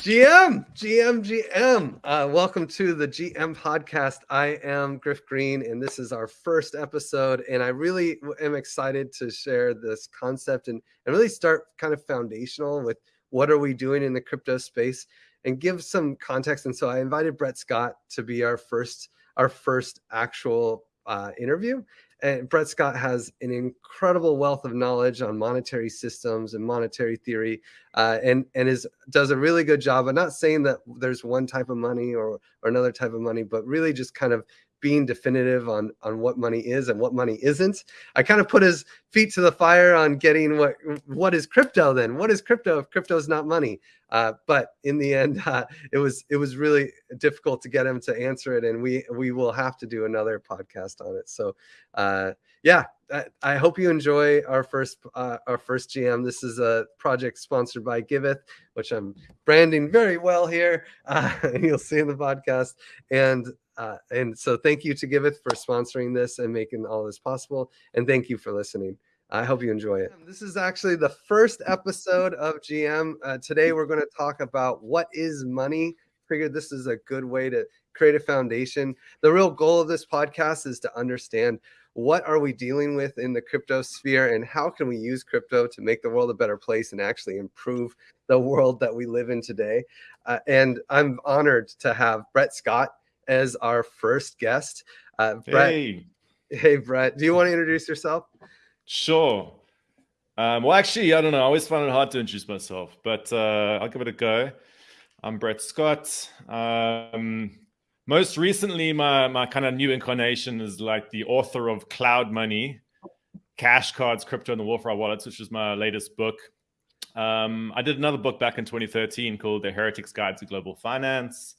GM, GM, GM. Uh, welcome to the GM podcast. I am Griff Green, and this is our first episode. And I really am excited to share this concept and, and really start kind of foundational with what are we doing in the crypto space and give some context. And so I invited Brett Scott to be our first our first actual uh, interview and Brett Scott has an incredible wealth of knowledge on monetary systems and monetary theory, uh, and and is does a really good job. I'm not saying that there's one type of money or or another type of money, but really just kind of being definitive on on what money is and what money isn't. I kind of put his feet to the fire on getting what what is crypto then? What is crypto if crypto is not money? Uh, but in the end, uh, it was it was really difficult to get him to answer it, and we we will have to do another podcast on it. So uh, yeah, I, I, hope you enjoy our first uh, our first GM. This is a project sponsored by Giveth, which I'm branding very well here. Uh, you'll see in the podcast, and uh, and so thank you to Giveth for sponsoring this and making all this possible. And thank you for listening. I hope you enjoy it. This is actually the first episode of GM. Uh, today, we're going to talk about what is money. Figured this is a good way to create a foundation. The real goal of this podcast is to understand what are we dealing with in the crypto sphere and how can we use crypto to make the world a better place and actually improve the world that we live in today. Uh, and I'm honored to have Brett Scott as our first guest. Uh, Brett, hey. hey, Brett, do you want to introduce yourself? Sure. Um, well, actually, I don't know. I always find it hard to introduce myself, but uh, I'll give it a go. I'm Brett Scott. Um, most recently, my, my kind of new incarnation is like the author of Cloud Money, Cash Cards, Crypto, and the War for Our Wallets, which is my latest book. Um, I did another book back in 2013 called The Heretic's Guide to Global Finance.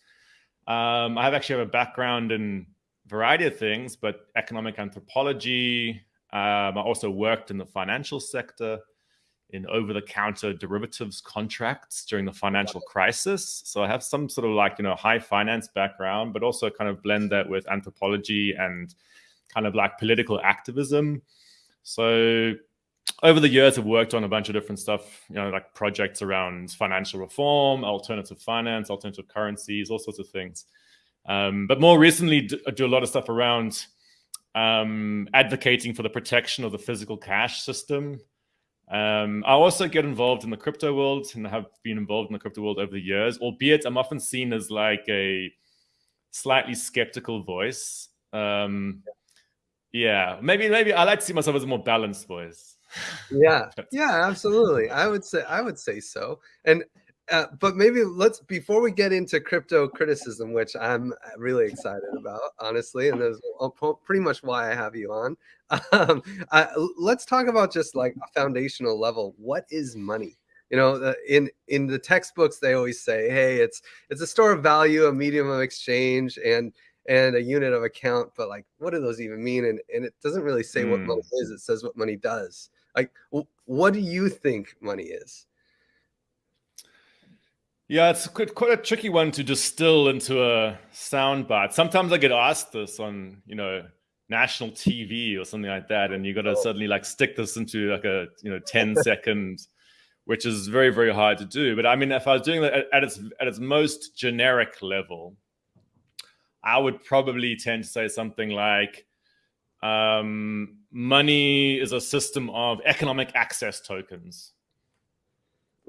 Um, I have actually have a background in a variety of things, but economic anthropology. Um, I also worked in the financial sector in over-the-counter derivatives contracts during the financial crisis. So I have some sort of like, you know, high finance background, but also kind of blend that with anthropology and kind of like political activism. So over the years, I've worked on a bunch of different stuff, you know, like projects around financial reform, alternative finance, alternative currencies, all sorts of things. Um, but more recently, I do a lot of stuff around um, advocating for the protection of the physical cash system. Um, I also get involved in the crypto world and have been involved in the crypto world over the years, albeit I'm often seen as like a slightly skeptical voice. Um, yeah, maybe maybe I like to see myself as a more balanced voice yeah yeah absolutely i would say i would say so and uh, but maybe let's before we get into crypto criticism which i'm really excited about honestly and that's pretty much why i have you on um, uh, let's talk about just like a foundational level what is money you know in in the textbooks they always say hey it's it's a store of value a medium of exchange and and a unit of account but like what do those even mean and, and it doesn't really say mm. what money hmm. is it says what money does like, what do you think money is? Yeah, it's quite, quite a tricky one to distill into a soundbite. Sometimes I get asked this on, you know, national TV or something like that, and you got to oh. suddenly like stick this into like a you know 10 second, which is very very hard to do. But I mean, if I was doing that at, at its at its most generic level, I would probably tend to say something like um, money is a system of economic access tokens.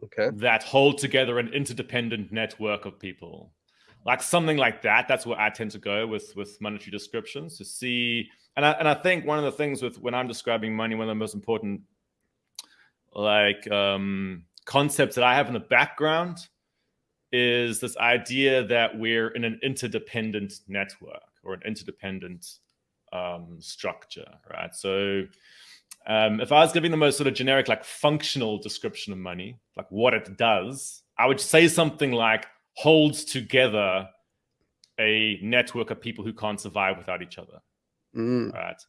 Okay. That hold together an interdependent network of people. Like something like that. That's where I tend to go with with monetary descriptions to see. And I and I think one of the things with when I'm describing money, one of the most important like um, concepts that I have in the background is this idea that we're in an interdependent network or an interdependent um, structure, right? So um, if I was giving the most sort of generic, like functional description of money, like what it does, I would say something like holds together a network of people who can't survive without each other, mm. right?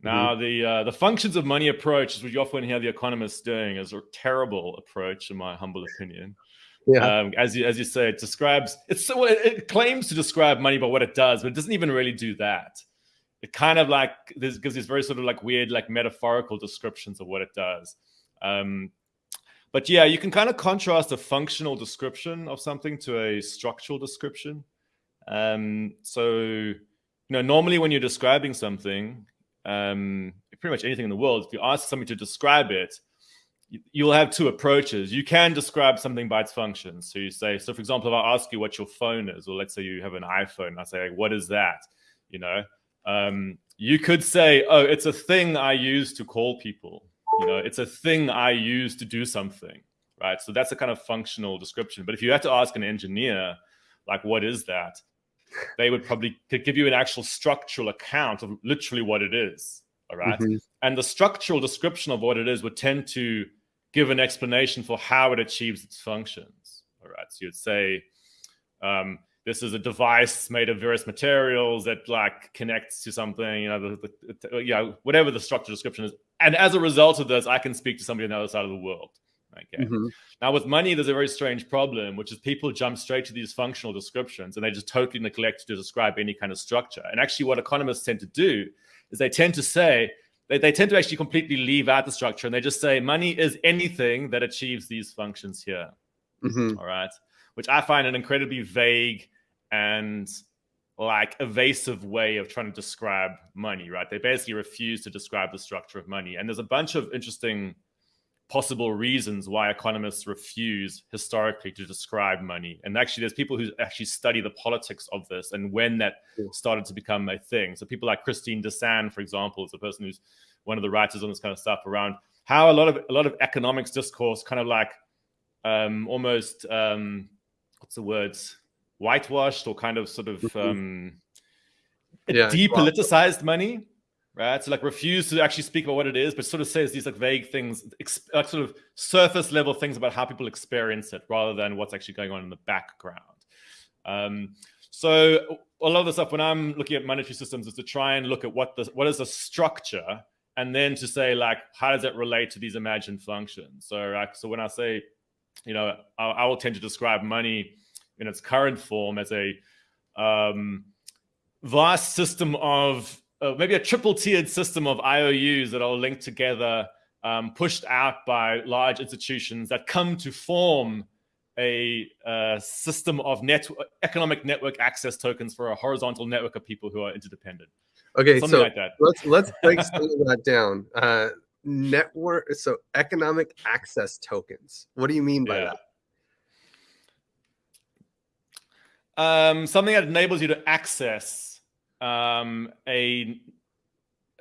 Now, mm the uh, the functions of money approach, is what you often hear the economists doing, is a terrible approach, in my humble opinion. Yeah. Um, as you as you say, it describes it's so it, it claims to describe money, but what it does, but it doesn't even really do that it kind of like this gives these very sort of like weird like metaphorical descriptions of what it does um, but yeah, you can kind of contrast a functional description of something to a structural description. Um, so, you know, normally when you're describing something, um, pretty much anything in the world, if you ask somebody to describe it, you'll have two approaches. You can describe something by its function. So you say, so for example, if I ask you what your phone is, or let's say you have an iPhone, I say, what is that? You know, um, you could say, oh, it's a thing I use to call people. You know, it's a thing I use to do something, right? So that's a kind of functional description. But if you had to ask an engineer, like, what is that? They would probably give you an actual structural account of literally what it is. All right? mm -hmm. And the structural description of what it is would tend to give an explanation for how it achieves its functions. All right. So you'd say, um, this is a device made of various materials that like connects to something, you know, the, the, the, yeah, whatever the structure description is. And as a result of this, I can speak to somebody on the other side of the world. Okay. Mm -hmm. Now with money, there's a very strange problem, which is people jump straight to these functional descriptions and they just totally neglect to describe any kind of structure. And actually what economists tend to do is they tend to say, they, they tend to actually completely leave out the structure and they just say money is anything that achieves these functions here. Mm -hmm. All right. Which I find an incredibly vague and like evasive way of trying to describe money, right? They basically refuse to describe the structure of money. And there's a bunch of interesting possible reasons why economists refuse historically to describe money. And actually, there's people who actually study the politics of this and when that started to become a thing. So people like Christine Desan, for example, is a person who's one of the writers on this kind of stuff around how a lot of a lot of economics discourse kind of like um, almost um, what's the words whitewashed or kind of sort of mm-hmm. um, yeah, depoliticized money right? So like refuse to actually speak about what it is, but sort of says these like vague things, like sort of surface level things about how people experience it rather than what's actually going on in the background. Um, so a lot of the stuff when I'm looking at monetary systems is to try and look at what the what is the structure and then to say like how does it relate to these imagined functions. So like so when I say, you know, I, I will tend to describe money in its current form as a um, vast system of uh, maybe a triple tiered system of IOUs that are linked together, um, pushed out by large institutions that come to form a uh, system of net economic network access tokens for a horizontal network of people who are interdependent. Okay, Something so like let's let's break some of that down. Uh, network, so economic access tokens. What do you mean by yeah. that? Um, something that enables you to access um, a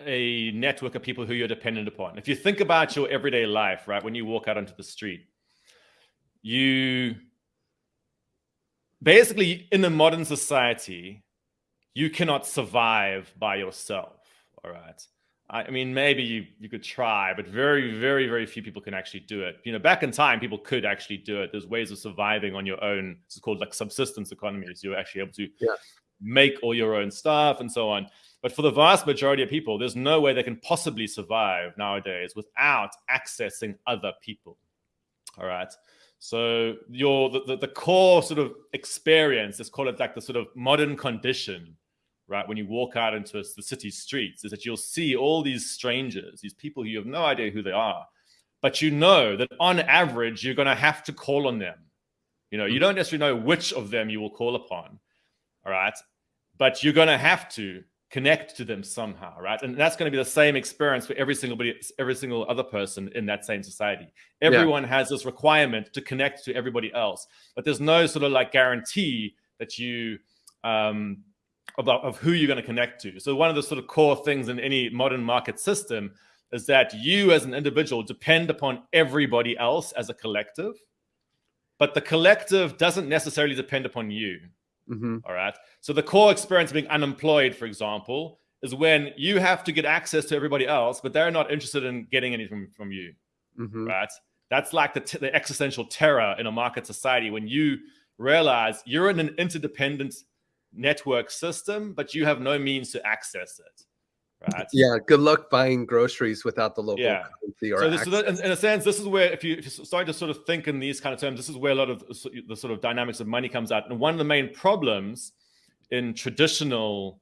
a network of people who you're dependent upon. If you think about your everyday life, right, when you walk out onto the street, you basically in a modern society, you cannot survive by yourself. All right. I mean, maybe you, you could try, but very, very, very few people can actually do it. You know, back in time, people could actually do it. There's ways of surviving on your own. It's called like subsistence economies. You're actually able to yeah make all your own stuff and so on. But for the vast majority of people, there's no way they can possibly survive nowadays without accessing other people. All right. So your the, the, the core sort of experience, let's call it like the sort of modern condition, right? When you walk out into the city streets, is that you'll see all these strangers, these people who you have no idea who they are, but you know that on average you're going to have to call on them. You know, you mm-hmm. don't necessarily know which of them you will call upon, all right? But you're going to have to connect to them somehow, right? And that's going to be the same experience for every single every single other person in that same society. Everyone yeah. has this requirement to connect to everybody else, but there's no sort of like guarantee that you um, about of who you're going to connect to. So one of the sort of core things in any modern market system is that you as an individual depend upon everybody else as a collective, but the collective doesn't necessarily depend upon you. Mm-hmm. All right. So the core experience of being unemployed, for example, is when you have to get access to everybody else, but they're not interested in getting anything from you. Mm-hmm. Right. That's like the, t- the existential terror in a market society when you realize you're in an interdependent network system, but you have no means to access it. Right. Yeah. Good luck buying groceries without the local yeah. currency. Or so, this, so in, in, a sense, this is where if you, if you start to sort of think in these kind of terms, this is where a lot of the sort of dynamics of money comes out. And one of the main problems in traditional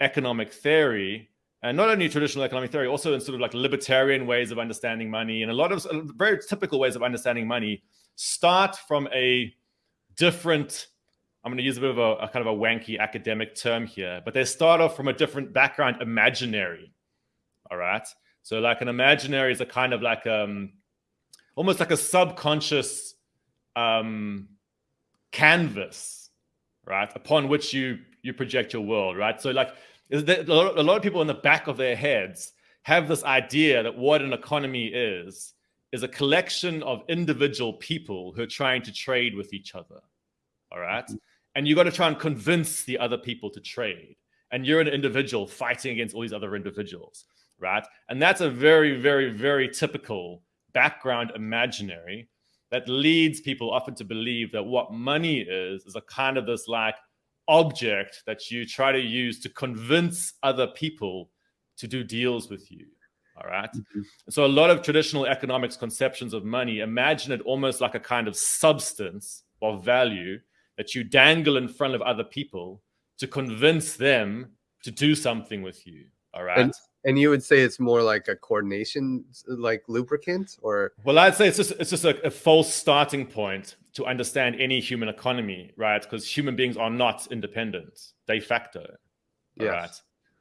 economic theory and not only traditional economic theory, also in sort of like libertarian ways of understanding money, and a lot of very typical ways of understanding money start from a different. I'm going to use a bit of a, a kind of a wanky academic term here, but they start off from a different background, imaginary. All right. So like an imaginary is a kind of like um, almost like a subconscious um, canvas, right, upon which you you project your world, right? So like a lot of people in the back of their heads have this idea that what an economy is is a collection of individual people who are trying to trade with each other. All right? mm-hmm. And you got to try and convince the other people to trade. And you're an individual fighting against all these other individuals, right? And that's a very, very, very typical background imaginary that leads people often to believe that what money is is a kind of this like object that you try to use to convince other people to do deals with you. All right? mm-hmm. So, a lot of traditional economics conceptions of money imagine it almost like a kind of substance or value that you dangle in front of other people to convince them to do something with you. All right. And, and you would say it's more like a coordination, like lubricant, or well, I'd say it's just it's just a, a false starting point to understand any human economy, right? Because human beings are not independent de facto. Yes. Right.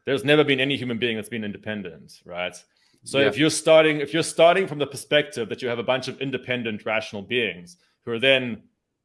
There's never been any human being that's been independent, right? So yeah. if you're starting, if you're starting from the perspective that you have a bunch of independent, rational beings who are then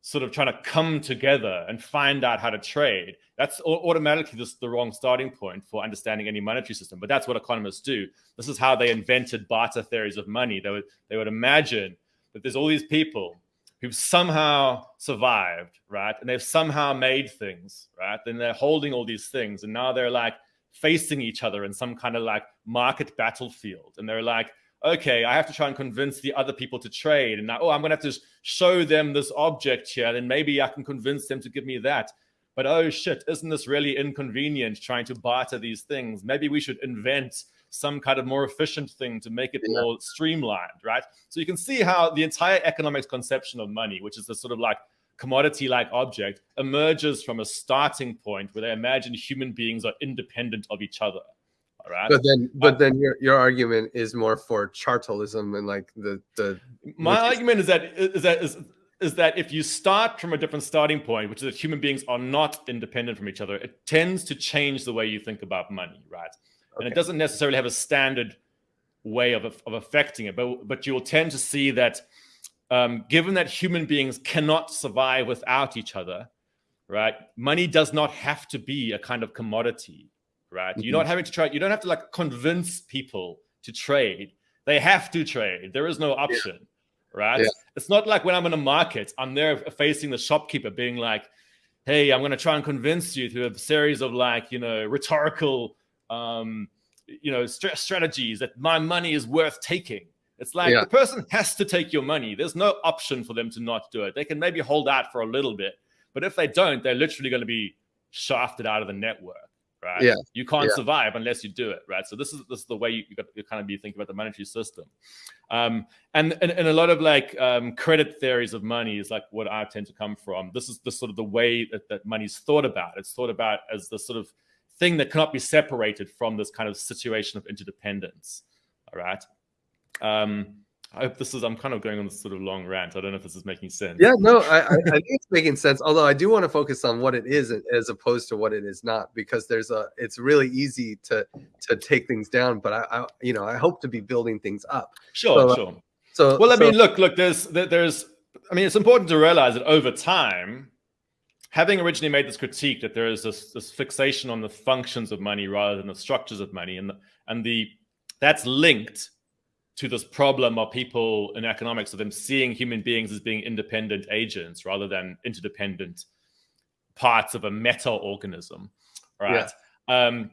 sort of trying to come together and find out how to trade, that's automatically just the wrong starting point for understanding any monetary system. But that's what economists do. This is how they invented barter theories of money. They would they would imagine that there's all these people who've somehow survived, right? And they've somehow made things, right? And they're holding all these things, and now they're like facing each other in some kind of like market battlefield. And they're like, okay, I have to try and convince the other people to trade. And now, oh, I'm going to have to show them this object here. Then maybe I can convince them to give me that. But oh shit, isn't this really inconvenient trying to barter these things? Maybe we should invent some kind of more efficient thing to make it yeah. more streamlined, right? So you can see how the entire economics conception of money, which is a sort of like commodity like object, emerges from a starting point where they imagine human beings are independent of each other. Right. But then, but then your, your argument is more for chartalism and like the the. My argument is that is that is is that if you start from a different starting point, which is that human beings are not independent from each other, it tends to change the way you think about money, right? Okay. And it doesn't necessarily have a standard way of, of affecting it, but, but you'll tend to see that um, given that human beings cannot survive without each other, right? Money does not have to be a kind of commodity, right? Mm-hmm. You're not having to try, you don't have to like convince people to trade. They have to trade. There is no option, yeah. right? Yeah. It's not like when I'm in a market, I'm there facing the shopkeeper being like, hey, I'm going to try and convince you through a series of like, you know, rhetorical um, you know, st- strategies that my money is worth taking. It's like yeah. the person has to take your money. There's no option for them to not do it. They can maybe hold out for a little bit, but if they don't, they're literally going to be shafted out of the network, right? Yeah. You can't yeah. survive unless you do it, right? So this is this is the way you, you, got, you kind of be thinking about the monetary system. Um, and, and, and a lot of like um, credit theories of money is like what I tend to come from. This is the sort of the way that, that money's thought about. It's thought about as the sort of thing that cannot be separated from this kind of situation of interdependence. All right. Um, I hope this is. I'm kind of going on this sort of long rant. I don't know if this is making sense. Yeah, no, I, I, I think it's making sense. Although I do want to focus on what it is as opposed to what it is not, because there's a. It's really easy to to take things down, but I, I you know, I hope to be building things up. Sure, so, uh, sure. So, well, I so, mean, look, look. There's, there's. I mean, it's important to realize that over time, having originally made this critique that there is this, this fixation on the functions of money rather than the structures of money, and the, and the that's linked to this problem of people in economics of them seeing human beings as being independent agents rather than interdependent parts of a meta organism, right? Yeah. Um,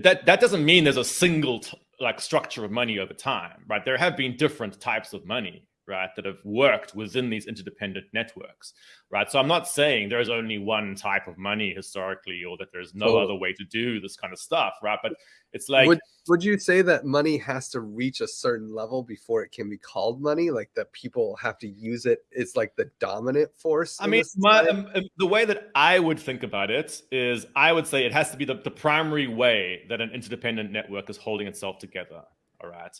that that doesn't mean there's a single like structure of money over time, right? There have been different types of money, right, that have worked within these interdependent networks, right? So I'm not saying there's only one type of money historically or that there's no other way to do this kind of stuff, right? But it's like would, would you say that money has to reach a certain level before it can be called money? Like that people have to use it, it's like the dominant force? I mean, my, um, um, the way that I would think about it is I would say it has to be the, the primary way that an interdependent network is holding itself together. All right.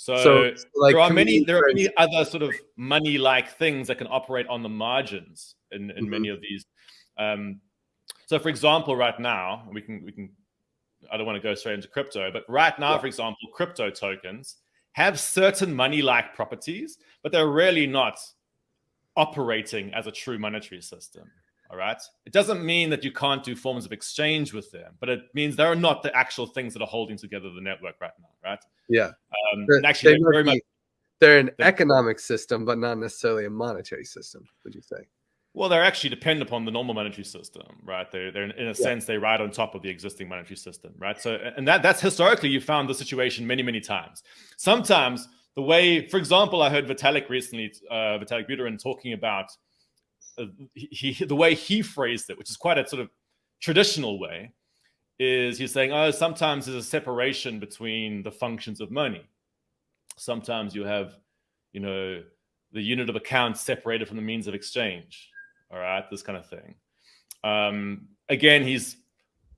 So, so like there are many there are many other sort of money like things that can operate on the margins in, in mm-hmm. many of these. Um, so for example, right now we can we can I don't want to go straight into crypto, but right now, yeah. for example, crypto tokens have certain money like properties, but they're really not operating as a true monetary system. All right. It doesn't mean that you can't do forms of exchange with them, but it means they are not the actual things that are holding together the network right now. Right. Yeah. Um, and actually, they very be, much, they're an they're, economic system, but not necessarily a monetary system. Would you say? Well, they're actually depend upon the normal monetary system, right? They're, they're in a yeah. sense they ride on top of the existing monetary system, right? So, and that that's historically you found the situation many many times. Sometimes the way, for example, I heard Vitalik recently, uh, Vitalik Buterin talking about he, he, the way he phrased it, which is quite a sort of traditional way, is he's saying, oh, sometimes there's a separation between the functions of money. Sometimes you have, you know, the unit of account separated from the means of exchange. All right, this kind of thing. Um, again, he's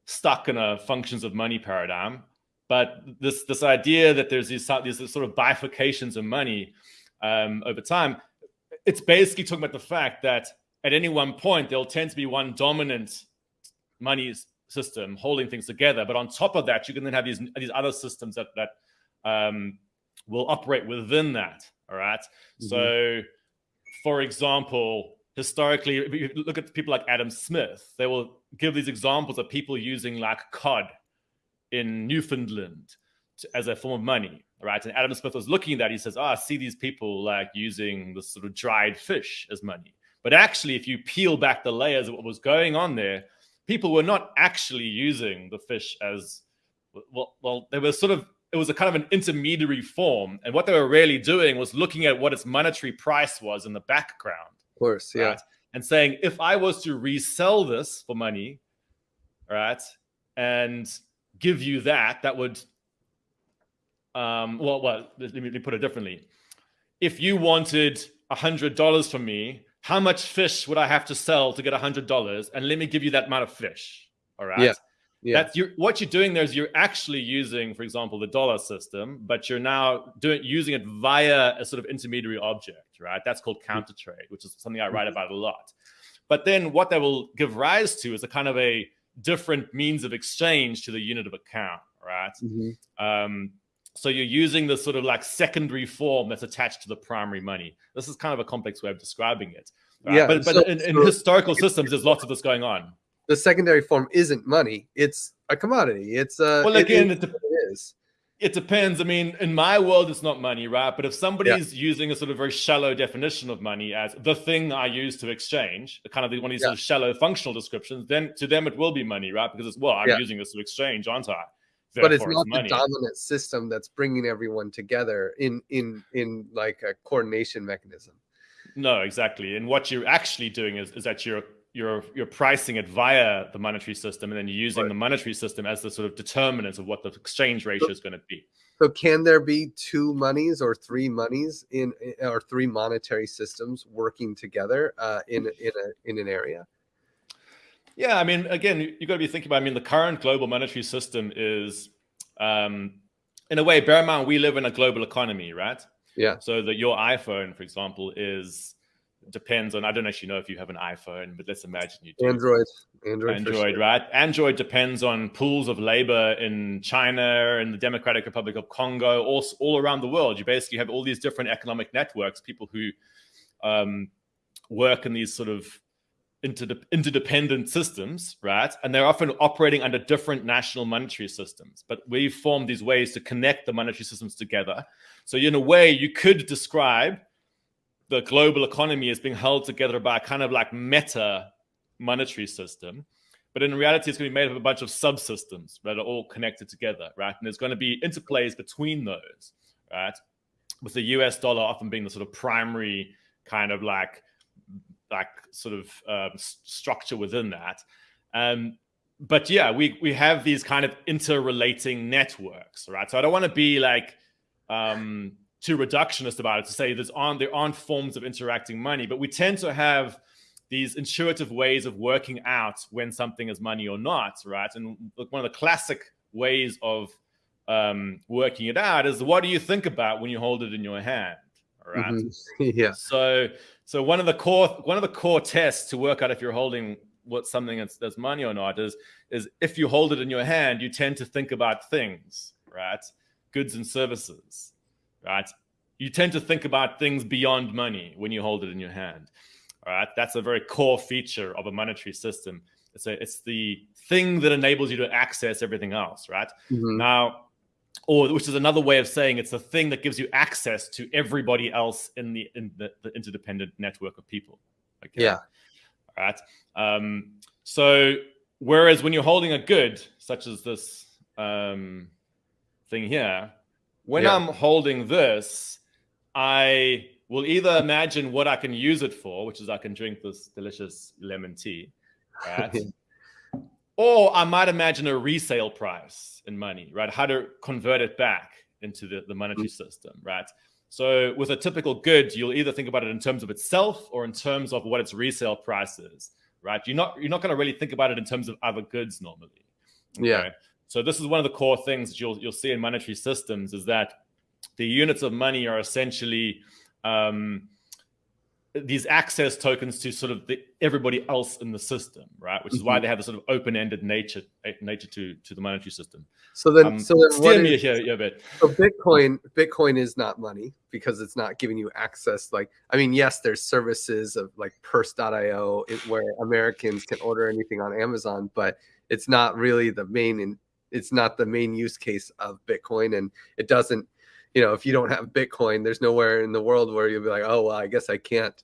stuck in a functions of money paradigm, but this this idea that there's these, these sort of bifurcations of money um, over time, it's basically talking about the fact that at any one point there'll tend to be one dominant money system holding things together. But on top of that, you can then have these these other systems that that um, will operate within that. All right? mm-hmm. So, for example, historically, if you look at people like Adam Smith, they will give these examples of people using like cod in Newfoundland to, as a form of money. Right. And Adam Smith was looking at that. He says, Oh, I see these people like using this sort of dried fish as money. But actually, if you peel back the layers of what was going on there, people were not actually using the fish as well. Well, they were sort of it was a kind of an intermediary form, and what they were really doing was looking at what its monetary price was in the background. Of course, yeah, right? and saying if I was to resell this for money, right, and give you that, that would, um, well, well, let me, let me put it differently. If you wanted a hundred dollars from me, how much fish would I have to sell to get a hundred dollars? And let me give you that amount of fish. All right. Yeah. Yeah. That's you what you're doing there is you're actually using, for example, the dollar system, but you're now doing using it via a sort of intermediary object, right? That's called counter trade, which is something I write mm-hmm. about a lot. But then what that will give rise to is a kind of a different means of exchange to the unit of account, right? Mm-hmm. Um, so you're using the sort of like secondary form that's attached to the primary money. This is kind of a complex way of describing it. Right? Yeah, but, but so, in, in so historical systems, there's lots of this going on. The secondary form isn't money; it's a commodity. It's a well, again, it, it, it is. It depends. I mean, in my world, it's not money, right? But if somebody's yeah. using a sort of very shallow definition of money as the thing I use to exchange, kind of the one of these yeah. sort of shallow functional descriptions, then to them it will be money, right? Because it's well, I'm yeah. using this to exchange, aren't I? But it's not the dominant system that's bringing everyone together in in in like a coordination mechanism. No exactly and what you're actually doing is, is that you're you're you're pricing it via the monetary system and then you're using right. the monetary system as the sort of determinant of what the exchange ratio so, is going to be. so can there be two monies or three monies in or three monetary systems working together uh, in in a in an area yeah, I mean, again, you've got to be thinking about. I mean, the current global monetary system is, um, in a way, bear in mind we live in a global economy, right? Yeah. So that your iPhone, for example, is depends on. I don't actually know if you have an iPhone, but let's imagine you do. Android. Android. Android, sure. right? Android depends on pools of labor in China and the Democratic Republic of Congo, all all around the world. You basically have all these different economic networks, people who um, work in these sort of interdependent systems, right? And they're often operating under different national monetary systems. But we've formed these ways to connect the monetary systems together. So, in a way, you could describe the global economy as being held together by a kind of like meta monetary system. But in reality, it's going to be made up of a bunch of subsystems that are all connected together, right? And there's going to be interplays between those, right? with the US dollar often being the sort of primary kind of like like sort of um, structure within that. Um, but yeah, we we have these kind of interrelating networks, right? So I don't want to be like um, too reductionist about it to say there's aren't there aren't forms of interacting money, but we tend to have these intuitive ways of working out when something is money or not, right? And one of the classic ways of um, working it out is what do you think about when you hold it in your hand, right? Mm-hmm. yeah. So, so one of the core one of the core tests to work out if you're holding what something that's, that's money or not is is if you hold it in your hand, you tend to think about things, right? Goods and services, right? You tend to think about things beyond money when you hold it in your hand. All right, that's a very core feature of a monetary system. It's a, it's the thing that enables you to access everything else, right? Mm-hmm. Now, or which is another way of saying it's the thing that gives you access to everybody else in the in the, the interdependent network of people. Okay? Yeah. All right. Um, so whereas when you're holding a good, such as this um, thing here, when yeah. I'm holding this, I will either imagine what I can use it for, which is I can drink this delicious lemon tea, right? or I might imagine a resale price in money, right? How to convert it back into the, the monetary mm-hmm. system, right? So with a typical good, you'll either think about it in terms of itself or in terms of what its resale price is, right? You're not you're not going to really think about it in terms of other goods normally. Okay? Yeah. So this is one of the core things that you'll you'll see in monetary systems is that the units of money are essentially um, these access tokens to sort of the, everybody else in the system, right? Which is mm-hmm. why they have a sort of open-ended nature eh, nature to to the monetary system. So then, um, so then, what is, here, yeah, bit. So Bitcoin, Bitcoin is not money because it's not giving you access. Like, I mean, yes, there's services of like Purse.io where Americans can order anything on Amazon, but it's not really the main. And it's not the main use case of Bitcoin, and it doesn't you know, if you don't have Bitcoin, there's nowhere in the world where you'll be like, oh, well, I guess I can't,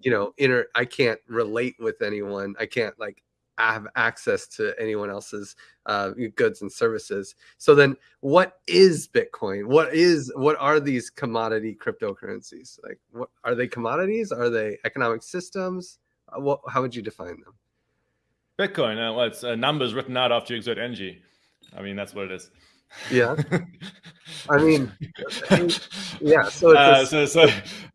you know, inter, I can't relate with anyone. I can't like have access to anyone else's uh, goods and services. So then, what is Bitcoin? What is what are these commodity cryptocurrencies? Like, what are they commodities? Are they economic systems? Uh, what, how would you define them? Bitcoin, uh, well, it's uh, numbers written out after you exert energy. I mean, that's what it is. Yeah. I mean, yeah. So, uh, so, so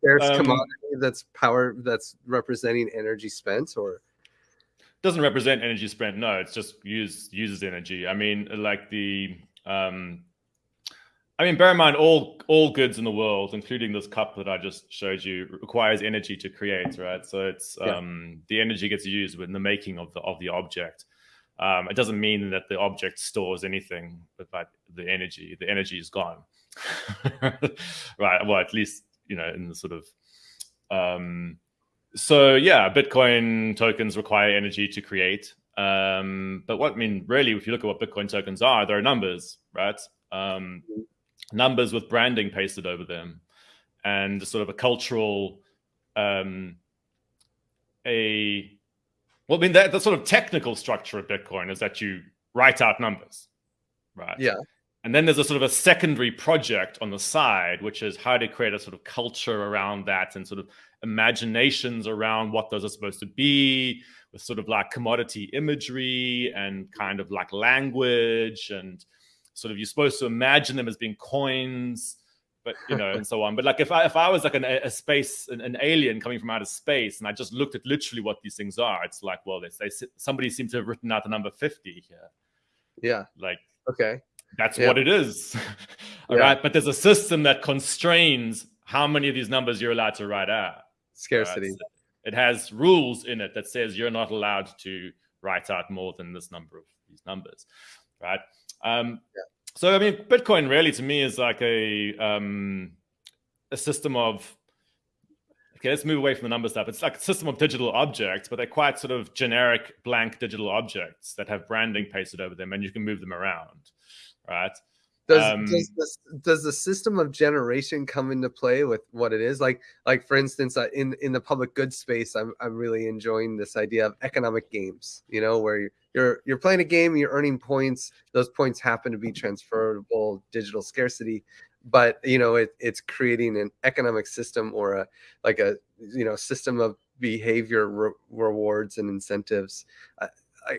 there's um, commodity that's power that's representing energy spent, or doesn't represent energy spent. No, it's just use uses energy. I mean, like the, um, I mean, bear in mind all all goods in the world, including this cup that I just showed you, requires energy to create, right? So it's yeah. um, the energy gets used in the making of the of the object. Um, it doesn't mean that the object stores anything, but the energy, the energy is gone. right. Well, at least, you know, in the sort of, um, so yeah, Bitcoin tokens require energy to create. Um, but what I mean, really, if you look at what Bitcoin tokens are, they're numbers, right? Um, numbers with branding pasted over them and sort of a cultural, um, a well, I mean, the, the sort of technical structure of Bitcoin is that you write out numbers, right? Yeah. And then there's a sort of a secondary project on the side, which is how to create a sort of culture around that and sort of imaginations around what those are supposed to be, with sort of like commodity imagery and kind of like language and sort of you're supposed to imagine them as being coins but you know, and so on. But like if I if I was like an, a space an, an, alien coming from outer space, and I just looked at literally what these things are, it's like, well, they, they somebody seems to have written out the number fifty here. Yeah. Like okay, that's yeah. what it is. All yeah. right, but there's a system that constrains how many of these numbers you're allowed to write out. Scarcity. Right? So it has rules in it that says you're not allowed to write out more than this number of these numbers, right? Um, yeah. So I mean, Bitcoin really to me is like a um, a system of okay. Let's move away from the number stuff. It's like a system of digital objects, but they're quite sort of generic blank digital objects that have branding pasted over them, and you can move them around, right? Does, um, does, this, does the system of generation come into play with what it is like like for instance uh, in in the public goods space i'm, I'm really enjoying this idea of economic games you know where you're you're playing a game you're earning points. Those points happen to be transferable digital scarcity. But you know it, it's creating an economic system or a like a you know system of behavior re rewards and incentives. I, I,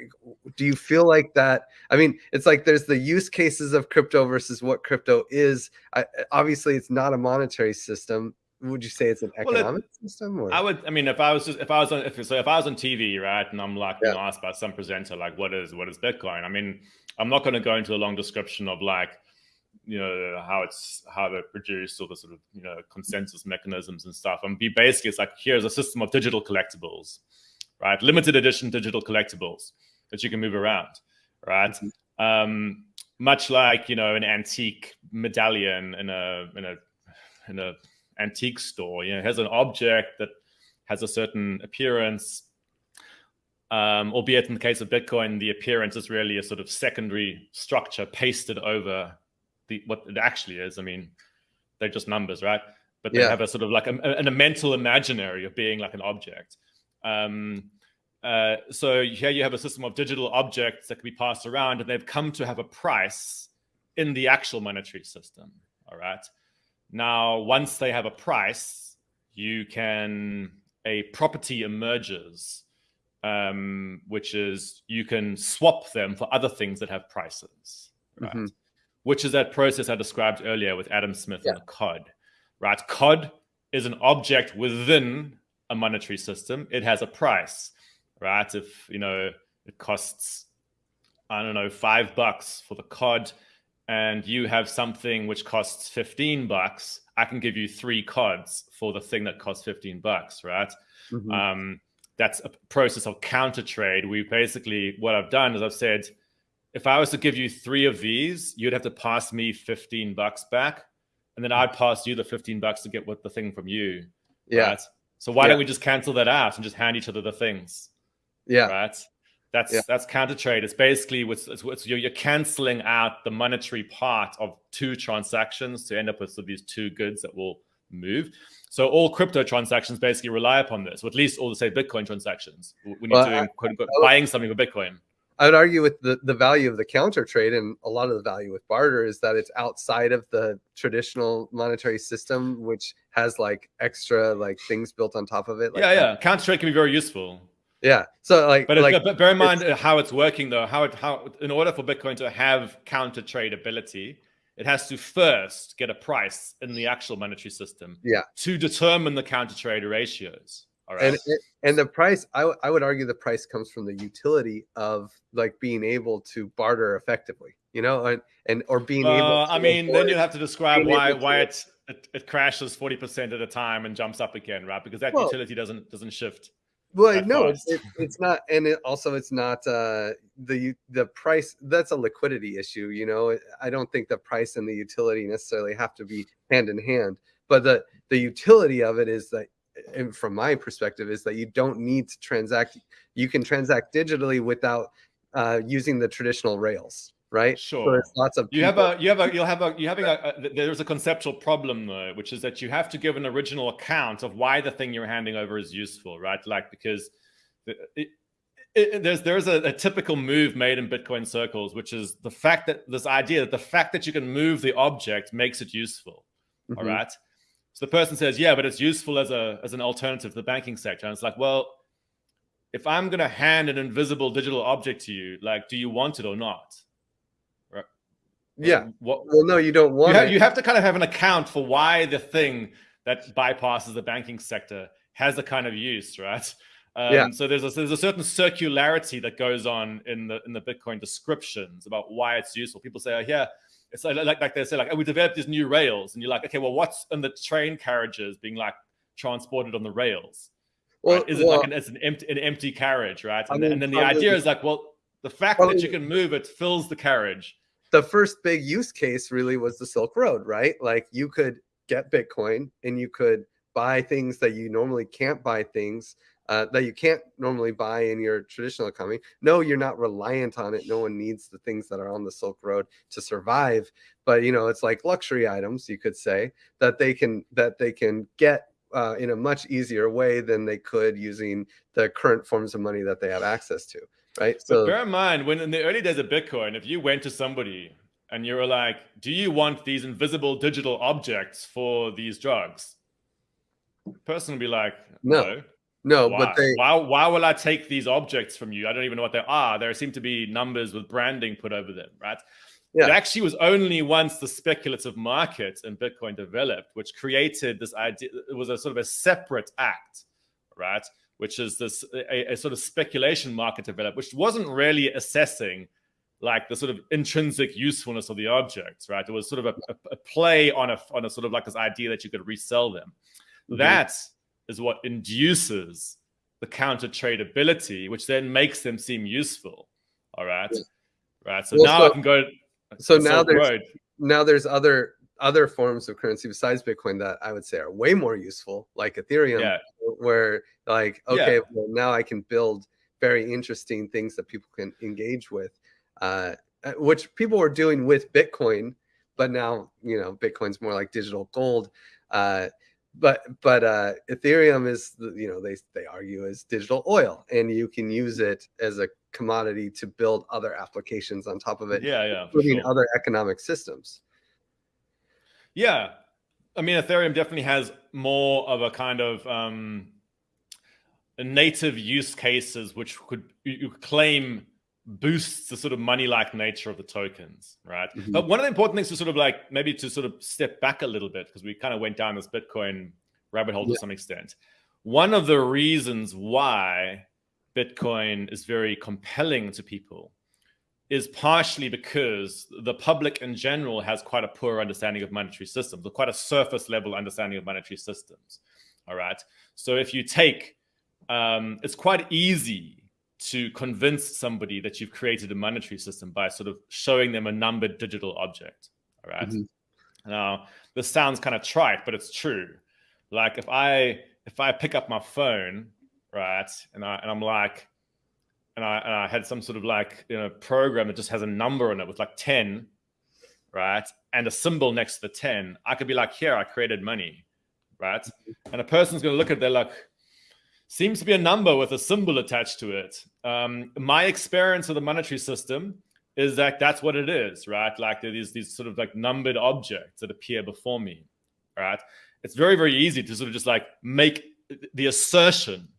do you feel like that? I mean it's like there's the use cases of crypto versus what crypto is. I, obviously it's not a monetary system would you say it's an economic well, it, system or? i would i mean if i was just if i was on if so if i was on tv right and i'm like yeah. asked by some presenter like what is what is bitcoin i mean i'm not going to go into a long description of like you know how it's how they're produced or the sort of you know consensus mechanisms and stuff and be basically it's like here's a system of digital collectibles right limited edition digital collectibles that you can move around right mm-hmm. um, much like you know an antique medallion in a in a in a antique store you know has an object that has a certain appearance um, albeit in the case of bitcoin the appearance is really a sort of secondary structure pasted over the what it actually is. I mean, they're just numbers, right? But they yeah. have a sort of like a, a, a, mental imaginary of being like an object. Um, uh, so here you have a system of digital objects that can be passed around, and they've come to have a price in the actual monetary system. All right. Now, once they have a price, you can a property emerges, um, which is you can swap them for other things that have prices. Right. Mm -hmm which is that process I described earlier with Adam Smith yeah. and the COD, right? COD is an object within a monetary system. It has a price, right? If, you know, it costs, I don't know, five bucks for the COD and you have something which costs 15 bucks, I can give you three CODs for the thing that costs 15 bucks, right? Mm -hmm. um, that's a process of counter trade. We basically, what I've done is I've said, if I was to give you three of these, you'd have to pass me 15 bucks back. And then I'd pass you the 15 bucks to get what the thing from you. Yeah. Right? So why yeah. don't we just cancel that out and just hand each other the things? Yeah. Right. That's yeah. that's counter trade. It's basically what's, it's, it's, you're, you're canceling out the monetary part of two transactions to end up with, these two goods that will move. So all crypto transactions basically rely upon this, or at least all the say Bitcoin transactions when you're well, doing quote unquote buying something with Bitcoin. I would argue with the, the value of the counter trade and a lot of the value with barter is that it's outside of the traditional monetary system, which has like extra like things built on top of it. Like yeah, yeah. Counter trade can be very useful. Yeah. So like, but, like, but bear in mind how it's working though. How it how in order for Bitcoin to have counter trade ability, it has to first get a price in the actual monetary system. Yeah. To determine the counter trade ratios. All right. And and the price, I, I would argue the price comes from the utility of like being able to barter effectively, you know, and, and or being uh, able. I mean, then you have to describe why why it, it, it crashes forty percent at a time and jumps up again, right? Because that well, utility doesn't doesn't shift. Well, no, it's, it, it's not, and it also it's not uh, the the price. That's a liquidity issue, you know. I don't think the price and the utility necessarily have to be hand in hand, but the the utility of it is that and from my perspective is that you don't need to transact you can transact digitally without uh, using the traditional rails right sure so lots of you have a you have a you'll have a You're having a, a, there's a conceptual problem though which is that you have to give an original account of why the thing you're handing over is useful right like because it, it, it, there's there's a, a, typical move made in Bitcoin circles, which is the fact that this idea that the fact that you can move the object makes it useful. Mm -hmm. All right. So the person says, yeah, but it's useful as a as an alternative to the banking sector. And it's like, well, if I'm going to hand an invisible digital object to you, like, do you want it or not? Yeah. What, well, no, you don't want you have. You have to kind of have an account for why the thing that bypasses the banking sector has a kind of use, right? Um, yeah. So there's a, there's a certain circularity that goes on in the in the Bitcoin descriptions about why it's useful. People say, oh, yeah, it's like, like, like they say, like, oh, we developed these new rails. And you're like, okay, well, what's in the train carriages being like transported on the rails? Well, right? Is it like an, it's an empty, an empty carriage, right? And, I mean, and then the idea is like, well, the fact that you can move it fills the carriage. The first big use case really was the Silk Road, right? Like you could get Bitcoin and you could buy things that you normally can't buy things uh, that you can't normally buy in your traditional economy. No, you're not reliant on it. No one needs the things that are on the Silk Road to survive. But you know, it's like luxury items, you could say, that they can that they can get uh, in a much easier way than they could using the current forms of money that they have access to. Right. So but bear in mind, when in the early days of Bitcoin, if you went to somebody and you were like, "Do you want these invisible digital objects for these drugs?" The person would be like, "No." no. No, why? but they why why will I take these objects from you? I don't even know what they are. There seem to be numbers with branding put over them, right? Yeah. It actually was only once the speculative market in Bitcoin developed, which created this idea. It was a sort of a separate act, right? Which is this a, a sort of speculation market developed, which wasn't really assessing like the sort of intrinsic usefulness of the objects, right? It was sort of a, a, play on a on a sort of like this idea that you could resell them. Mm-hmm. That is what induces the counter tradability, which then makes them seem useful. All right, yeah. right. So well, now so, I can go. So now there's road. now there's other other forms of currency besides Bitcoin that I would say are way more useful, like Ethereum, yeah. Where like okay, yeah. well now I can build very interesting things that people can engage with, uh, uh, which people were doing with Bitcoin, but now you know Bitcoin's more like digital gold. Uh, but but uh, Ethereum is you know they they argue is digital oil, and you can use it as a commodity to build other applications on top of it. Yeah, yeah, including sure. other economic systems. Yeah, I mean Ethereum definitely has more of a kind of um, native use cases which could you claim boosts the sort of money-like nature of the tokens, right? Mm-hmm. But one of the important things to sort of like maybe to sort of step back a little bit because we kind of went down this Bitcoin rabbit hole yeah. to some extent. One of the reasons why Bitcoin is very compelling to people is partially because the public in general has quite a poor understanding of monetary systems, or quite a surface level understanding of monetary systems. All right. So if you take, um, it's quite easy to convince somebody that you've created a monetary system by sort of showing them a numbered digital object. All right? mm-hmm. Now, this sounds kind of trite, but it's true. Like if I if I pick up my phone, right, and I and I'm like, and I and I had some sort of like you know program that just has a number on it with like 10, right, and a symbol next to the 10, I could be like, here, I created money, right? Mm-hmm. And a person's gonna look at their like, seems to be a number with a symbol attached to it. Um, my experience of the monetary system is that that's what it is, right? Like there is these sort of like numbered objects that appear before me, right? It's very, very easy to sort of just like make the assertion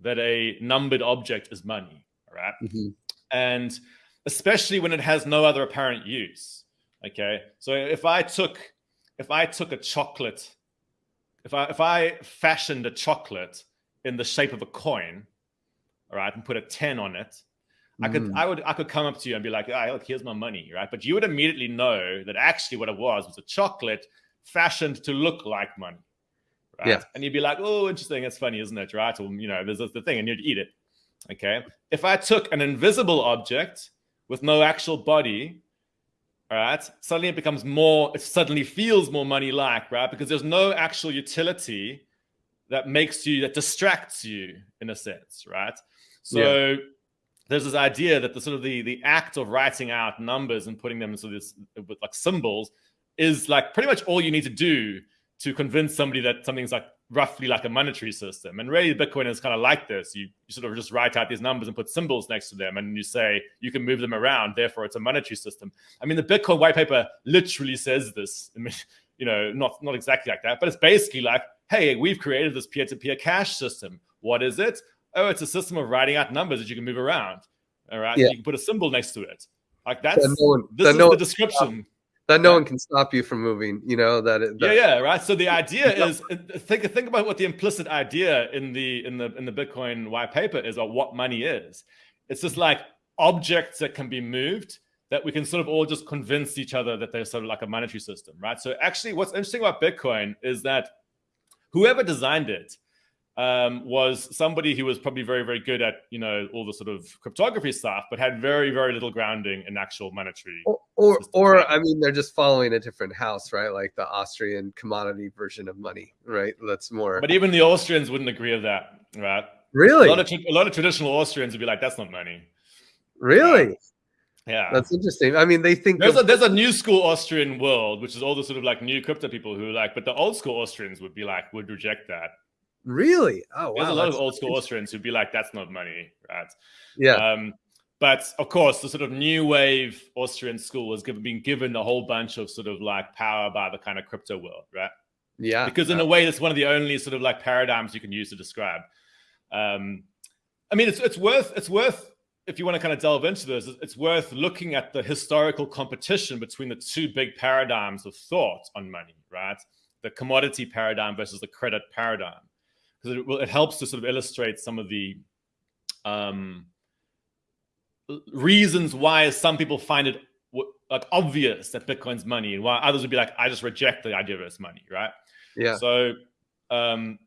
that a numbered object is money, right? Mm-hmm. And especially when it has no other apparent use. Okay, so if I took if I took a chocolate, if I if I fashioned a chocolate in the shape of a coin, all right, and put a 10 on it, I could, mm. I would, I could come up to you and be like, "Ah, look, here's my money," right? But you would immediately know that actually what it was was a chocolate fashioned to look like money, right? Yeah. And you'd be like, "Oh, interesting. That's funny, isn't it?" Right? Or you know, there's the thing, and you'd eat it. Okay. If I took an invisible object with no actual body, all right, suddenly it becomes more. It suddenly feels more money-like, right? Because there's no actual utility that makes you that distracts you in a sense right so yeah. there's this idea that the sort of the the act of writing out numbers and putting them into this with like symbols is like pretty much all you need to do to convince somebody that something's like roughly like a monetary system. And really, Bitcoin is kind of like this. You, you, sort of just write out these numbers and put symbols next to them, and you say you can move them around. Therefore, it's a monetary system. I mean, the Bitcoin white paper literally says this. I mean, you know, not not exactly like that, but it's basically like hey, we've created this peer-to-peer cash system. What is it? Oh, it's a system of writing out numbers that you can move around. All right. Yeah. You can put a symbol next to it. Like that's that no one, this is no the description. That no one can stop you from moving, you know, that, that Yeah, yeah, right. So the idea is think think about what the implicit idea in the in the in the Bitcoin white paper is of what money is. It's just like objects that can be moved that we can sort of all just convince each other that they're sort of like a monetary system, right? So actually what's interesting about Bitcoin is that whoever designed it um, was somebody who was probably very, very good at you know all the sort of cryptography stuff, but had very, very little grounding in actual monetary. Or, or, or, I mean, they're just following a different house, right? Like the Austrian commodity version of money, right? That's more. But even the Austrians wouldn't agree with that, right? Really? A lot of a lot of traditional Austrians would be like, "That's not money." Really? Yeah, that's interesting. I mean, they think there's a there's a new school Austrian world, which is all the sort of like new crypto people who like, but the old school Austrians would be like would reject that. Really? Oh, wow. There's a lot of old school Austrians who'd be like, "That's not money, right?" Yeah. Um, but of course, the sort of new wave Austrian school has given, been given a whole bunch of sort of like power by the kind of crypto world, right? Yeah. Because in a way, that's one of the only sort of like paradigms you can use to describe. Um, I mean, it's it's worth it's worth if you want to kind of delve into this, it's worth looking at the historical competition between the two big paradigms of thought on money, right? The commodity paradigm versus the credit paradigm, because it, it helps to sort of illustrate some of the um, reasons why some people find it like obvious that Bitcoin's money, and why others would be like, I just reject the idea of it's money, right? Yeah. So, um,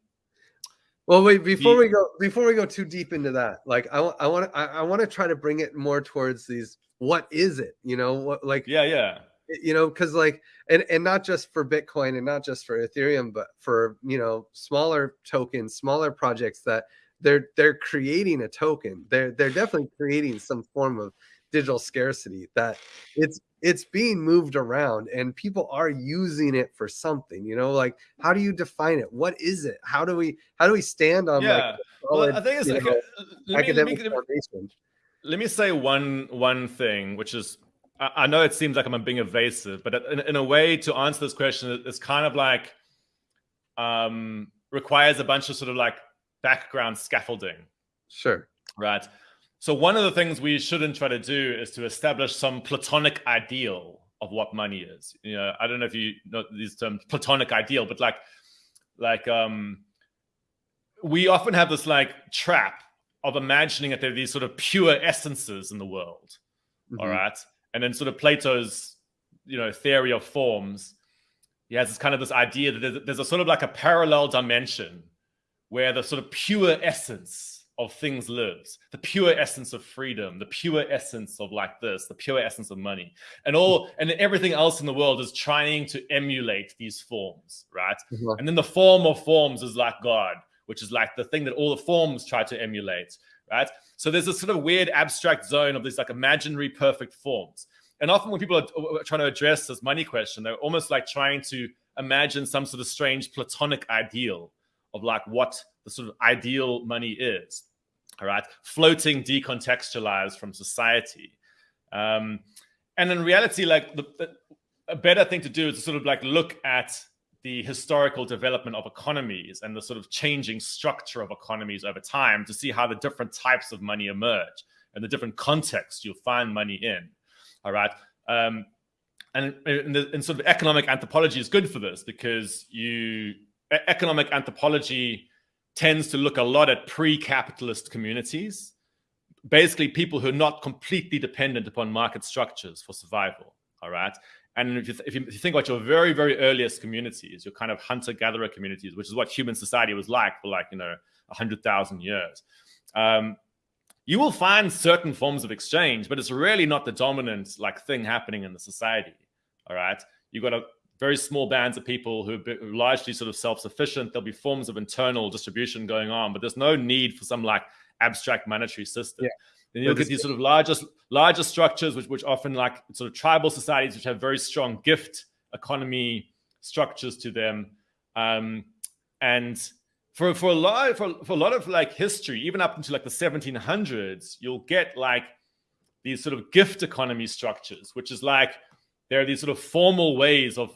well, wait before the, we go before we go too deep into that. Like, I I want I, I want to try to bring it more towards these. What is it? You know, what like yeah, yeah. You know, because like, and and not just for Bitcoin and not just for Ethereum, but for you know smaller tokens, smaller projects that they're they're creating a token. They're they're definitely creating some form of digital scarcity that it's it's being moved around and people are using it for something you know like how do you define it? What is it? How do we how do we stand on yeah. like solid, well, i think it's like know, a, academic me, foundation? let me say one one thing which is I, I know it seems like i'm being evasive but in, in a way to answer this question it's kind of like um requires a bunch of sort of like background scaffolding. Sure. Right. So one of the things we shouldn't try to do is to establish some platonic ideal of what money is. You know, I don't know if you know these terms, platonic ideal, but like, like, um, we often have this like trap of imagining that there are these sort of pure essences in the world. Mm-hmm. All right. And then sort of Plato's, you know, theory of forms, he has this kind of this idea that there's a sort of like a parallel dimension where the sort of pure essence of things lives the pure essence of freedom the pure essence of like this the pure essence of money and all and everything else in the world is trying to emulate these forms right? Mm-hmm. and then the form of forms is like god which is like the thing that all the forms try to emulate right? So there's this sort of weird abstract zone of these like imaginary perfect forms. And often when people are trying to address this money question they're almost like trying to imagine some sort of strange platonic ideal of like what the sort of ideal money is. All right, floating, decontextualized from society. Um, and in reality, like the, the, a better thing to do is to sort of like look at the historical development of economies and the sort of changing structure of economies over time to see how the different types of money emerge and the different contexts you'll find money in. All right. Um, and, and, the, and sort of economic anthropology is good for this because you economic anthropology tends to look a lot at pre-capitalist communities, basically people who are not completely dependent upon market structures for survival. All right. And if you, if you, think about your very, very earliest communities, your kind of hunter-gatherer communities, which is what human society was like for like, you know, 100,000 years, um, you will find certain forms of exchange, but it's really not the dominant like thing happening in the society. All right. You've got a very small bands of people who are largely sort of self-sufficient. There'll be forms of internal distribution going on, but there's no need for some like abstract monetary system. Yeah. Then you'll get these sort of larger, larger structures, which, which often like sort of tribal societies, which have very strong gift economy structures to them. Um, and for, for a lot, for, for a lot of like history, even up into like the 1700s, you'll get like these sort of gift economy structures, which is like, there are these sort of formal ways of